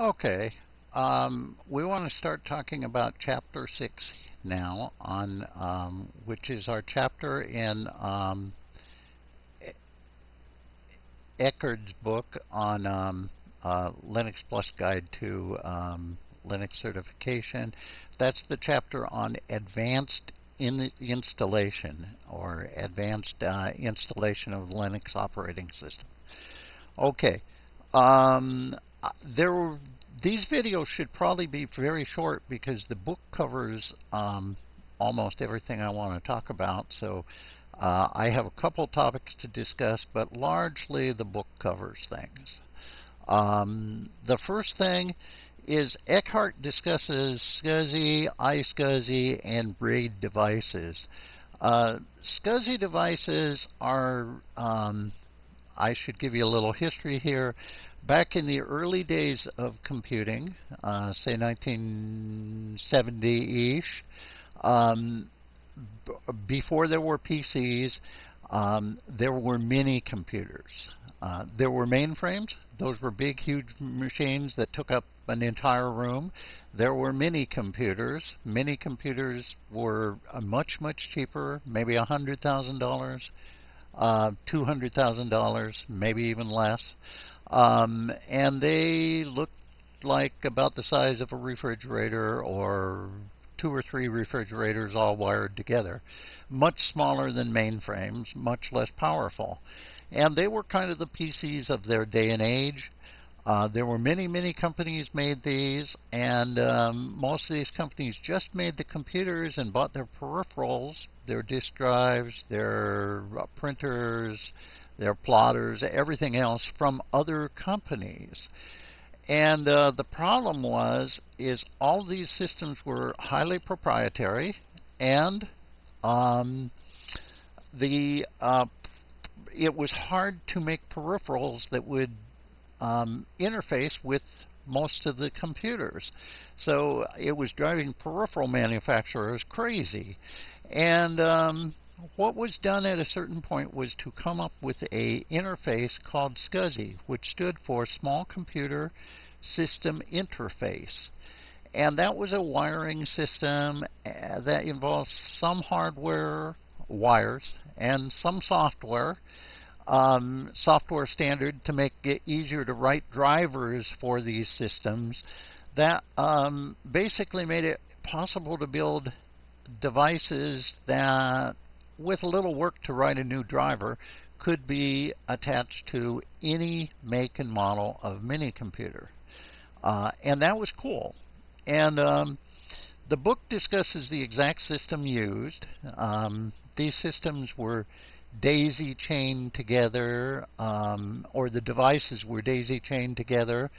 Okay, um, we want to start talking about Chapter 6 now, on um, which is our chapter in um, Eckert's book on um, uh, Linux Plus Guide to um, Linux Certification. That's the chapter on Advanced in Installation or Advanced uh, Installation of Linux Operating System. Okay. Um, there were, these videos should probably be very short because the book covers um, almost everything I want to talk about. So uh, I have a couple topics to discuss, but largely the book covers things. Um, the first thing is Eckert discusses SCSI, iSCSI, and RAID devices. Uh, SCSI devices are, um, I should give you a little history here. Back in the early days of computing, uh, say 1970-ish, um, before there were PCs, um, there were mini computers. Uh, there were mainframes. Those were big, huge machines that took up an entire room. There were mini computers. Mini computers were uh, much, much cheaper, maybe $100,000, uh, $200,000, maybe even less. Um, and they looked like about the size of a refrigerator or two or three refrigerators all wired together. Much smaller than mainframes, much less powerful. And they were kind of the PCs of their day and age. Uh, there were many, many companies made these, and um, most of these companies just made the computers and bought their peripherals, their disk drives, their uh, printers, their plotters, everything else from other companies. And uh, the problem was, is all these systems were highly proprietary, and um, the uh, it was hard to make peripherals that would um, interface with most of the computers. So it was driving peripheral manufacturers crazy. And um, what was done at a certain point was to come up with a interface called SCSI, which stood for Small Computer System Interface. And that was a wiring system uh, that involved some hardware wires and some software um, software standard to make it easier to write drivers for these systems that um, basically made it possible to build devices that with a little work to write a new driver could be attached to any make and model of mini computer. Uh, and that was cool. And um, the book discusses the exact system used. Um, these systems were daisy chained together, um, or the devices were daisy chained together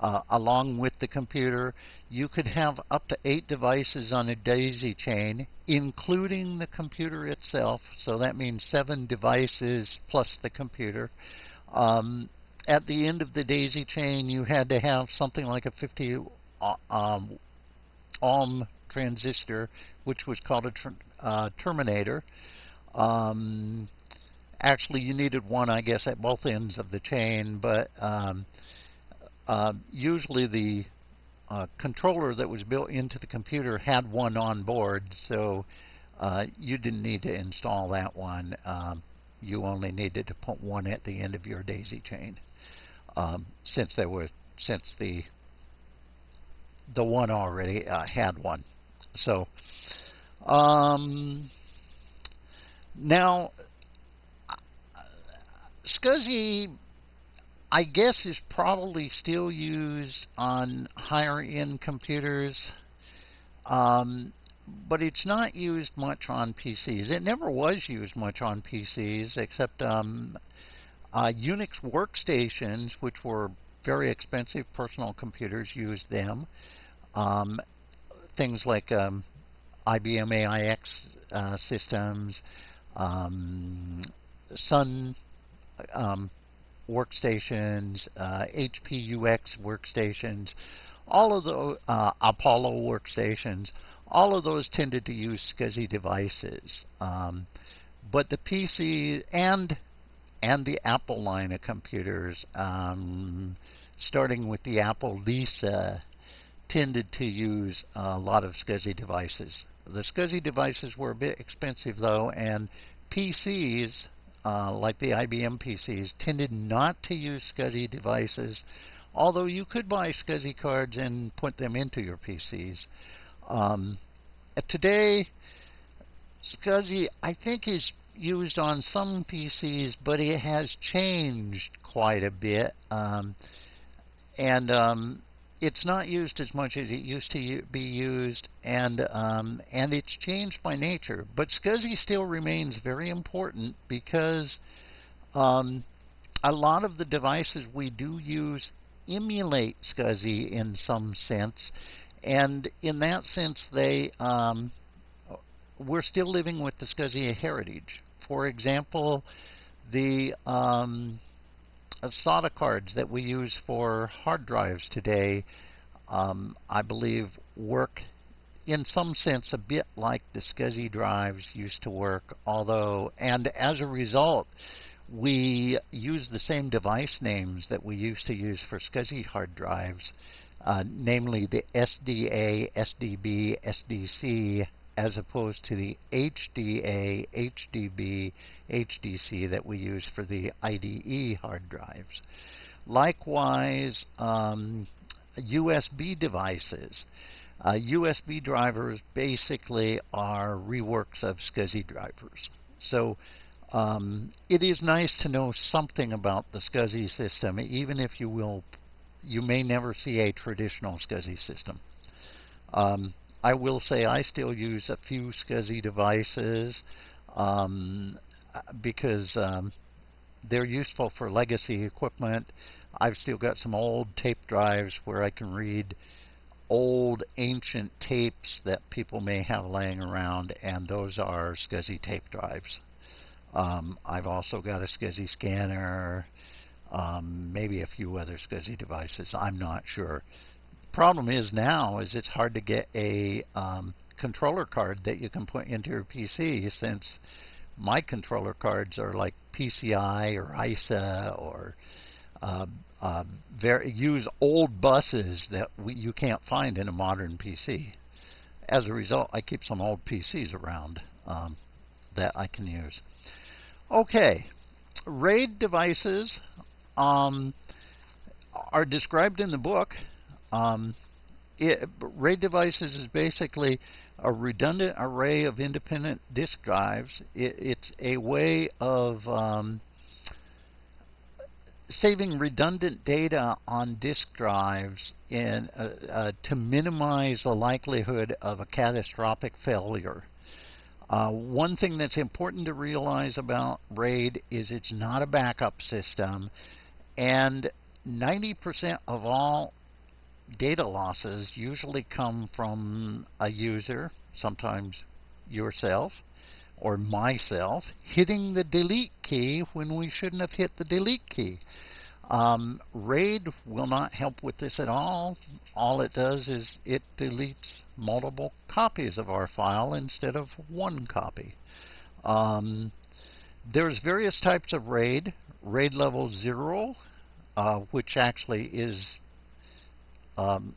uh, along with the computer. You could have up to eight devices on a daisy chain, including the computer itself. So that means seven devices plus the computer. Um, at the end of the daisy chain, you had to have something like a 50 uh, um, ohm transistor, which was called a uh, terminator. Um, actually, you needed one, I guess, at both ends of the chain, but um, uh, usually the uh, controller that was built into the computer had one on board, so uh, you didn't need to install that one. Um, you only needed to put one at the end of your daisy chain, um, since there were since the the one already uh, had one. So. Um, now, SCSI, I guess, is probably still used on higher end computers, um, but it's not used much on PCs. It never was used much on PCs, except um, uh, Unix workstations, which were very expensive personal computers, used them. Um, things like um, IBM AIX uh, systems, um, Sun um, workstations, uh, HP UX workstations, all of the uh, Apollo workstations, all of those tended to use SCSI devices. Um, but the PC and and the Apple line of computers, um, starting with the Apple Lisa, tended to use a lot of SCSI devices. The SCSI devices were a bit expensive though, and PCs, uh, like the IBM PCs, tended not to use SCSI devices, although you could buy SCSI cards and put them into your PCs. Um, today, SCSI, I think, is used on some PCs, but it has changed quite a bit. Um, and um, it's not used as much as it used to be used, and um, and it's changed by nature. But SCSI still remains very important because um, a lot of the devices we do use emulate SCSI in some sense, and in that sense, they um, we're still living with the SCSI heritage. For example, the um, SATA cards that we use for hard drives today, um, I believe, work in some sense a bit like the SCSI drives used to work, although, and as a result, we use the same device names that we used to use for SCSI hard drives, uh, namely the SDA, SDB, SDC, as opposed to the HDA, HDB, HDC that we use for the IDE hard drives. Likewise, um, USB devices. Uh, USB drivers basically are reworks of SCSI drivers. So um, it is nice to know something about the SCSI system, even if you will, you may never see a traditional SCSI system. Um, I will say I still use a few SCSI devices um, because um, they're useful for legacy equipment. I've still got some old tape drives where I can read old ancient tapes that people may have laying around, and those are SCSI tape drives. Um, I've also got a SCSI scanner, um, maybe a few other SCSI devices. I'm not sure problem is now is it's hard to get a um, controller card that you can put into your PC since my controller cards are like PCI or ISA or uh, uh, very, use old buses that we, you can't find in a modern PC. As a result, I keep some old PCs around um, that I can use. Okay, RAID devices um, are described in the book um, it, RAID devices is basically a redundant array of independent disk drives. It, it's a way of um, saving redundant data on disk drives in, uh, uh, to minimize the likelihood of a catastrophic failure. Uh, one thing that's important to realize about RAID is it's not a backup system, and 90% of all data losses usually come from a user, sometimes yourself or myself, hitting the delete key when we shouldn't have hit the delete key. Um, RAID will not help with this at all. All it does is it deletes multiple copies of our file instead of one copy. Um, there's various types of RAID. RAID level 0, uh, which actually is um,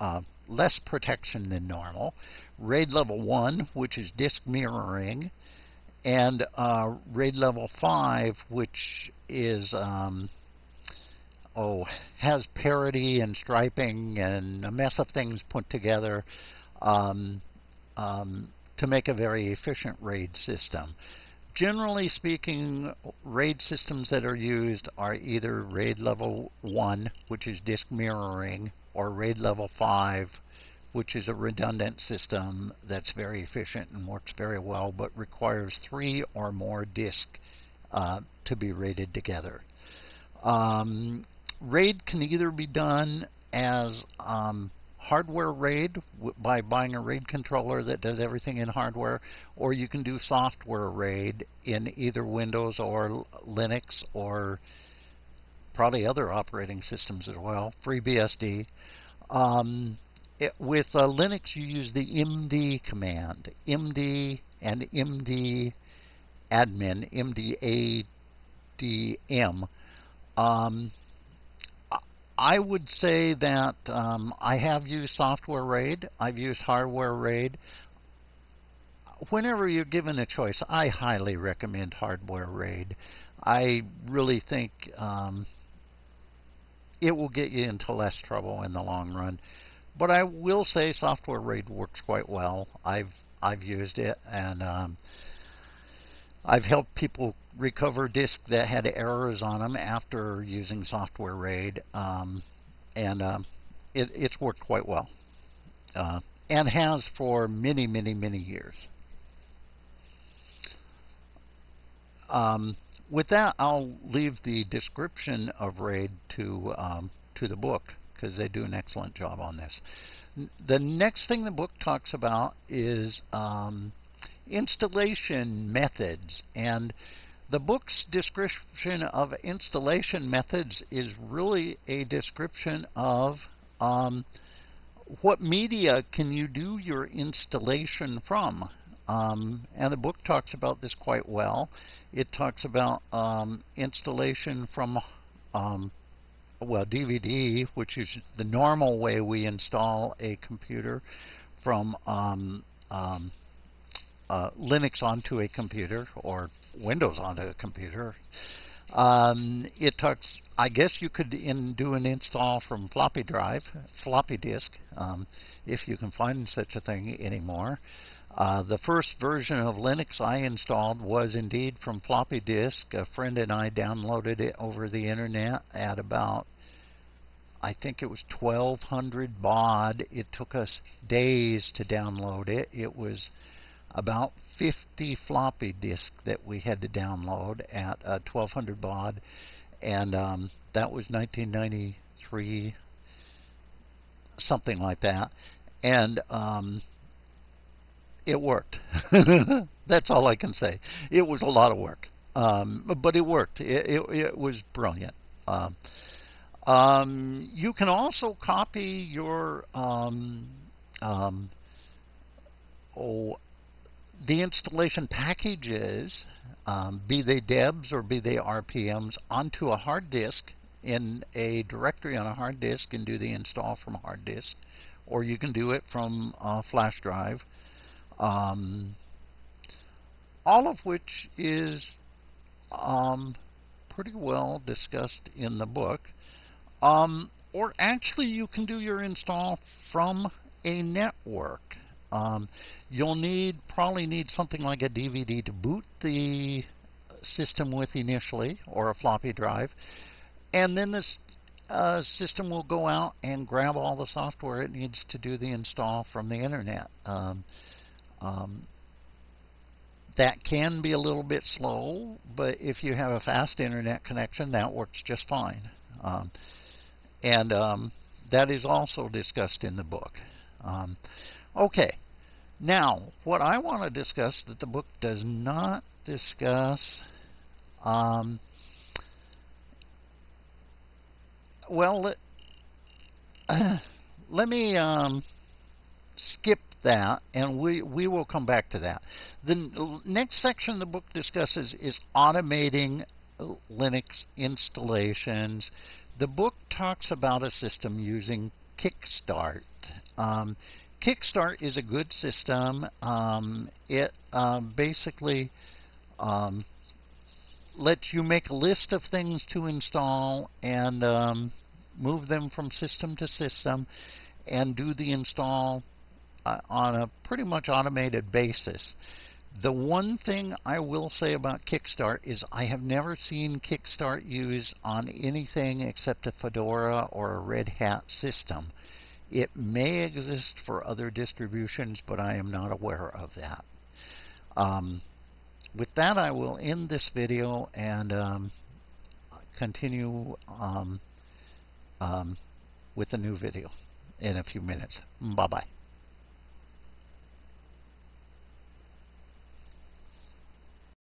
uh, less protection than normal. RAID level 1, which is disk mirroring, and uh, RAID level 5, which is um, oh has parity and striping and a mess of things put together um, um, to make a very efficient RAID system. Generally speaking, RAID systems that are used are either RAID level 1, which is disk mirroring, or RAID level 5, which is a redundant system that's very efficient and works very well, but requires three or more disks uh, to be RAIDed together. Um, RAID can either be done as um, hardware RAID by buying a RAID controller that does everything in hardware, or you can do software RAID in either Windows or Linux or probably other operating systems as well, FreeBSD. Um, it, with uh, Linux, you use the md command, md and md admin, mdadm. Um, I would say that um, I have used software RAID. I've used hardware RAID. Whenever you're given a choice, I highly recommend hardware RAID. I really think um, it will get you into less trouble in the long run. But I will say software RAID works quite well. I've I've used it and um, I've helped people recover disks that had errors on them after using software RAID, um, and um, it, it's worked quite well, uh, and has for many, many, many years. Um, with that, I'll leave the description of RAID to um, to the book because they do an excellent job on this. The next thing the book talks about is um, installation methods. And the book's description of installation methods is really a description of um, what media can you do your installation from. Um, and the book talks about this quite well. It talks about um, installation from, um, well, DVD, which is the normal way we install a computer, from um, um, uh, Linux onto a computer or Windows onto a computer. Um, it talks. I guess you could in, do an install from floppy drive, floppy disk, um, if you can find such a thing anymore. Uh, the first version of Linux I installed was indeed from floppy disk. A friend and I downloaded it over the internet at about, I think it was 1200 baud. It took us days to download it. It was about 50 floppy disks that we had to download at uh, 1200 baud, and um, that was 1993, something like that, and um, it worked. That's all I can say. It was a lot of work, um, but it worked. It, it, it was brilliant. Um, um, you can also copy your um, oh, the installation packages, um, be they DEBs or be they RPMs, onto a hard disk in a directory on a hard disk and do the install from a hard disk, or you can do it from a flash drive. Um, all of which is um, pretty well discussed in the book. Um, or actually, you can do your install from a network. Um, you'll need probably need something like a DVD to boot the system with initially, or a floppy drive, and then this uh, system will go out and grab all the software it needs to do the install from the internet. Um, um, that can be a little bit slow, but if you have a fast internet connection, that works just fine. Um, and um, that is also discussed in the book. Um, Okay. Now, what I want to discuss that the book does not discuss, um, well, let, uh, let me um, skip that, and we, we will come back to that. The next section the book discusses is automating Linux installations. The book talks about a system using Kickstart. Um, Kickstart is a good system. Um, it um, basically um, lets you make a list of things to install and um, move them from system to system and do the install uh, on a pretty much automated basis. The one thing I will say about Kickstart is I have never seen Kickstart used on anything except a Fedora or a Red Hat system. It may exist for other distributions, but I am not aware of that. Um, with that, I will end this video and um, continue um, um with a new video in a few minutes. Bye-bye.